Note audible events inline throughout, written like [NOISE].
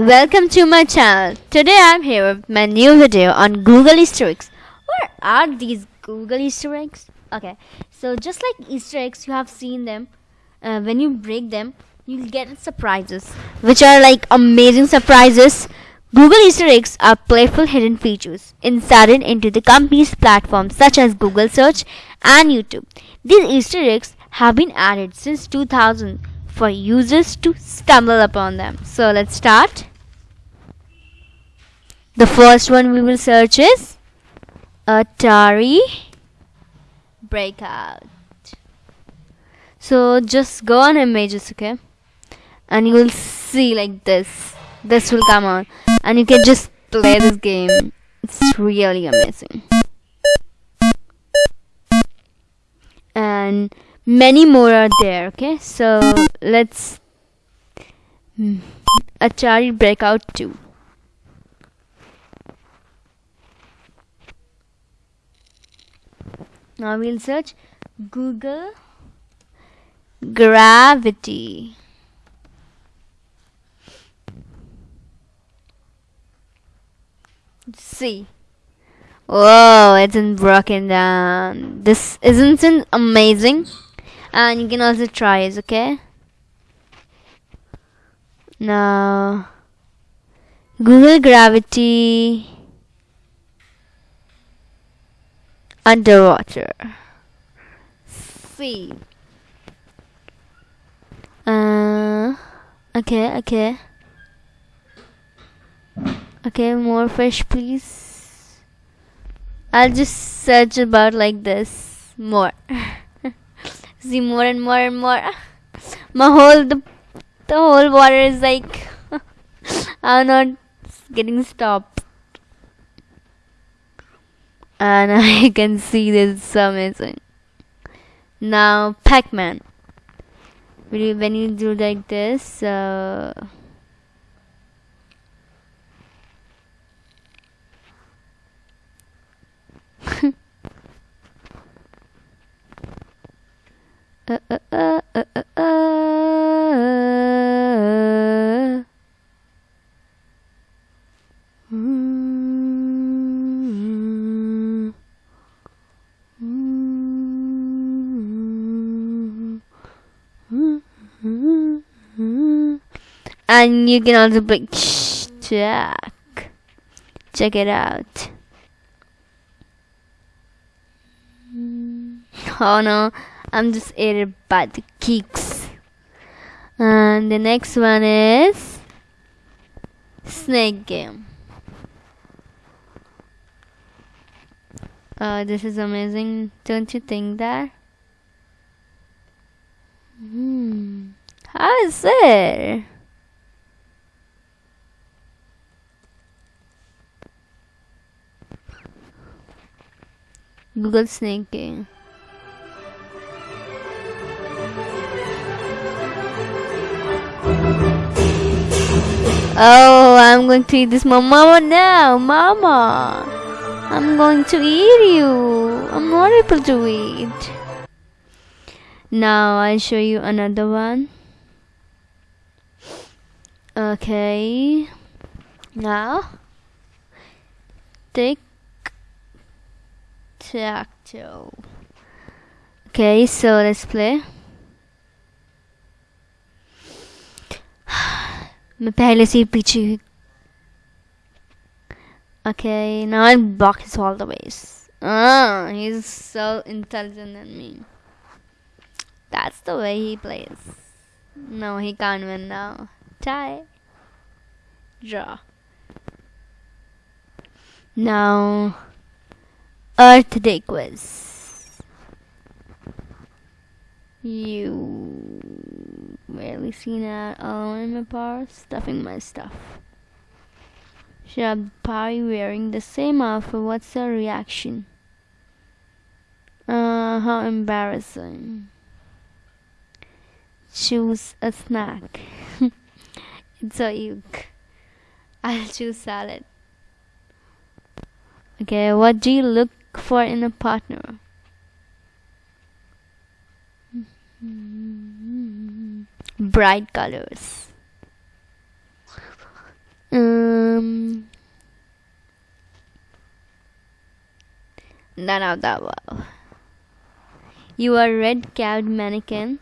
Welcome to my channel. Today I'm here with my new video on Google Easter eggs. What are these Google Easter eggs? Okay, so just like Easter eggs, you have seen them. Uh, when you break them, you'll get surprises, which are like amazing surprises. Google Easter eggs are playful hidden features inserted into the company's platforms such as Google Search and YouTube. These Easter eggs have been added since 2000 for users to stumble upon them. So let's start. The first one we will search is Atari Breakout. So just go on images, okay? And you will see like this. This will come on. And you can just play this game. It's really amazing. And many more are there okay so let's hmm, Atari Breakout 2 now we'll search Google Gravity see Whoa, it's in broken down. This isn't it amazing? and you can also try it okay now Google Gravity underwater. See uh okay okay. Okay more fish please. I'll just search about like this more. [LAUGHS] See more and more and more. My whole the, the whole water is like [LAUGHS] I'm not getting stopped and [LAUGHS] I can see this is amazing now Pac-Man. When you do like this uh, [LAUGHS] uh, uh, And you can also play check. Check it out. Oh no. I'm just aided by the kicks. And the next one is Snake Game. Oh, this is amazing, don't you think that? Hmm. How is it? Google Game. Oh, I'm going to eat this mama now, mama. I'm going to eat you. I'm not able to eat. Now I'll show you another one. Okay. Now tic tac toe. Okay, so let's play. [SIGHS] मैं पहले से ही पीछे Okay, now I'll block his all the ways. Ah, he's so intelligent than me. That's the way he plays. No, he can't win now. Tie. Draw. Now, Earth Day quiz. You barely seen that all in my bar stuffing my stuff. Shab Pai wearing the same outfit. What's her reaction? Uh, how embarrassing. Choose a snack. [LAUGHS] it's a yuck. I'll choose salad. Okay, what do you look for in a partner. Bright colors. Um, none of that well. You are red capped manakin.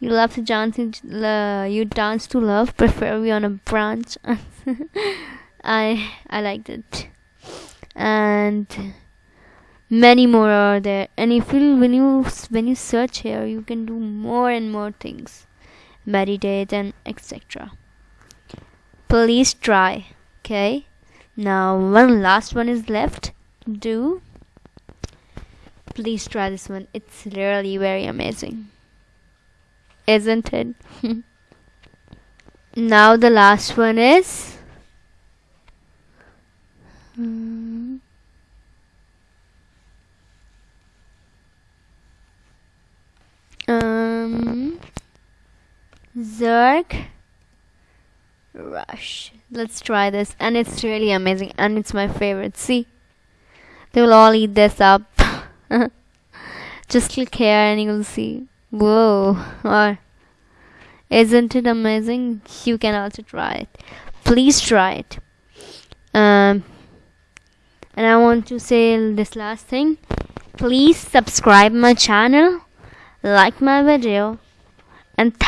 You love to dance. You dance to love, preferably on a branch. [LAUGHS] I I liked it, and many more are there. And if you when you when you search here, you can do more and more things, meditate and etc. Please try. Okay. Now one last one is left. Do please try this one. It's really very amazing. Isn't it? [LAUGHS] now the last one is hmm, um, Rush. Let's try this. And it's really amazing. And it's my favorite. See? They will all eat this up. [LAUGHS] Just click here and you'll see. Whoa. Or isn't it amazing? You can also try it. Please try it. Um, and I want to say this last thing. Please subscribe my channel, like my video, and